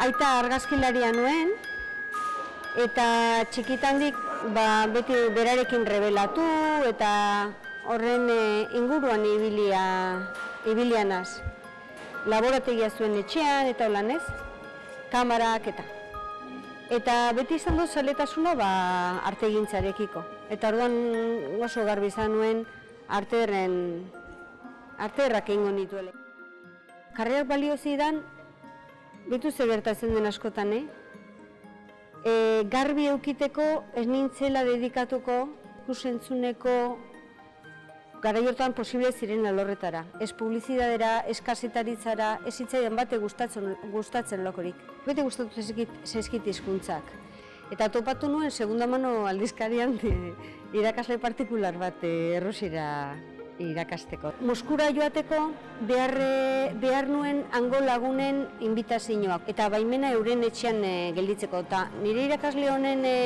Aita argazkilaria nuen, eta txikitandik ba, beti berarekin rebelatu eta horren e, inguruan ibilia, ibilianaz. Laborategia zuen etxean eta holan ez, kamarak eta. Eta beti izan du zaletasuna ba, artegintzarekiko. Eta orduan oso garbi izan nuen arteerren, arteerrak egingo nituele. Karrerak balio zidan, bitu ze gertatzen den askotan, eh? E, garbi eukiteko ez nintzela dedikatuko ikusentzuneko garai hortan posible ziren alorretara. Ez publizidadera, ez kasetaritzara, ez hitzaidan bate gustatzen, gustatzen lokorik. Bete gustatu zaizkit, hizkuntzak. Eta topatu nuen, segunda mano aldizkarian, irakasle partikular bat e, errosira irakasteko. Moskura joateko behar, e, behar nuen hango lagunen inbitazioak eta baimena euren etxean e, gelditzeko. Eta nire irakasle honen e,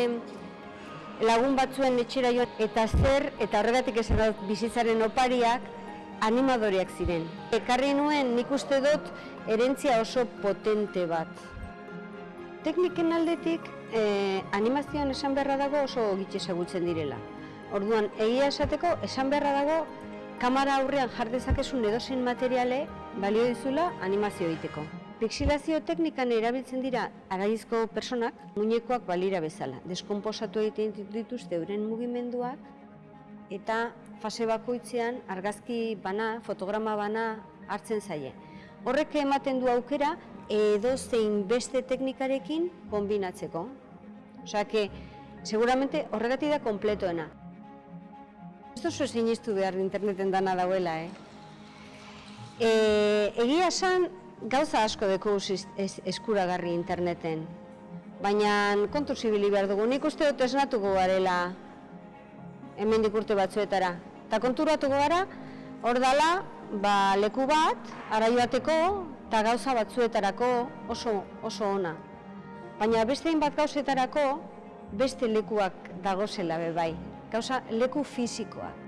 lagun batzuen etxera joan eta zer eta horregatik dut bizitzaren opariak animadoreak ziren. Ekarri nuen nik uste dut erentzia oso potente bat. Tekniken aldetik eh, animazioan esan beharra dago oso gitxe ezagutzen direla. Orduan, egia esateko esan beharra dago kamera aurrean jardezakezun edozein materiale balio dizula animazio egiteko. Pixilazio teknikan erabiltzen dira araizko personak muñekoak balira bezala. Deskomposatu egiten dituzte euren mugimenduak eta fase bakoitzean argazki bana, fotograma bana hartzen zaie. Horrek ematen du aukera edo zein beste teknikarekin kombinatzeko. Osea, que seguramente horregatik da kompletoena. Ez duzu sinistu behar interneten dana dauela, eh? E, egia esan, gauza asko deko es, eskuragarri interneten. Baina kontu zibili behar dugu, nik uste dut esnatuko garela hemen urte batzuetara. Eta konturatuko gara, hor dala, ba, leku bat, ara joateko, eta gauza batzuetarako oso, oso ona. Baina beste bat gauzetarako, beste lekuak dagozela be bai. Gauza, leku fizikoak.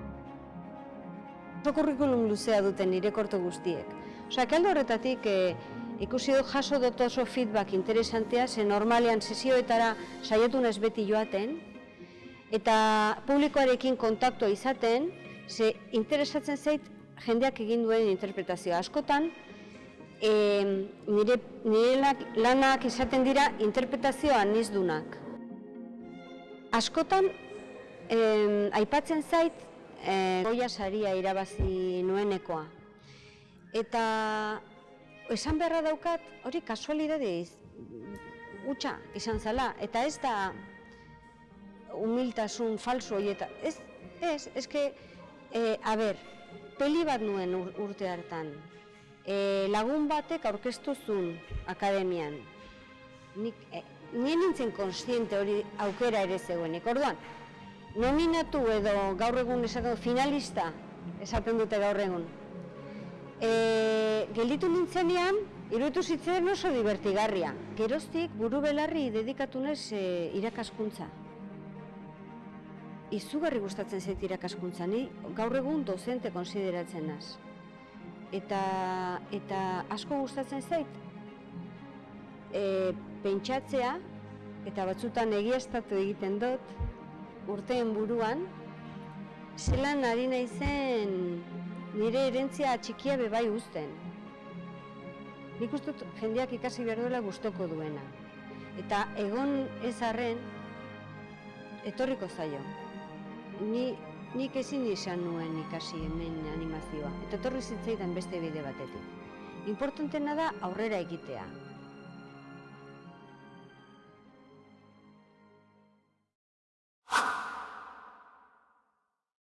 Oso kurrikulum luzea duten nire korto guztiek. Osa, kaldo horretatik e, ikusi dut jaso dut oso feedback interesantea, ze normalean sesioetara saiatu naiz beti joaten, eta publikoarekin kontaktua izaten, ze interesatzen zait jendeak egin duen interpretazioa. Askotan, e, nire, nire lanak izaten dira interpretazioa nizdunak. Askotan, e, aipatzen zait, e, goia saria irabazi nuenekoa. Eta esan beharra daukat, hori kasualidadeiz, utxa izan zala, eta ez da humiltasun falso horieta. Ez, ez, que, e, a ber, peli bat nuen urte hartan. E, lagun batek aurkeztu zuen akademian. Nik, e, nien nintzen konstiente hori aukera ere zegoenik. Orduan, nominatu edo gaur egun esaten finalista esaten dute gaur egun. E, gelditu nintzenean, iruditu zitzen oso divertigarria. Geroztik buru belarri dedikatu nez e, irakaskuntza. Izugarri gustatzen zait irakaskuntza, ni gaur egun dozente konsideratzen naz. Eta, eta asko gustatzen zait, e, pentsatzea, eta batzutan egiaztatu egiten dut, urteen buruan, zelan ari naizen nire erentzia txikia bebai uzten. Nik uste dut jendeak ikasi behar duela gustoko duena. Eta egon ez arren, etorriko zaio. Ni, nik ezin izan nuen ikasi hemen animazioa. Eta etorri zitzaidan beste bide batetik. Importantena da aurrera egitea.